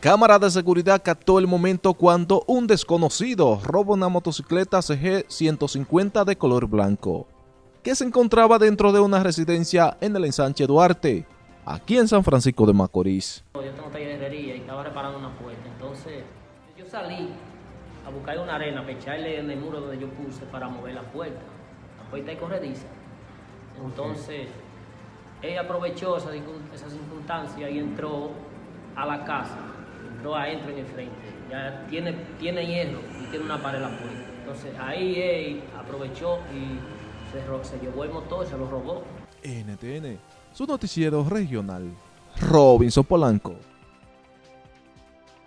Cámara de seguridad captó el momento cuando un desconocido roba una motocicleta CG 150 de color blanco, que se encontraba dentro de una residencia en el ensanche Duarte, aquí en San Francisco de Macorís. Yo tengo taller de herrería y estaba reparando una puerta, entonces yo salí a buscar una arena para echarle en el muro donde yo puse para mover la puerta. La puerta es corrediza. Entonces, ella aprovechó esa, esa circunstancia y entró a la casa, entró adentro en el frente. Ya tiene, tiene hierro y tiene una pared en la puerta. Entonces ahí él aprovechó y se, se llevó el motor y se lo robó. NTN, su noticiero regional, Robinson Polanco.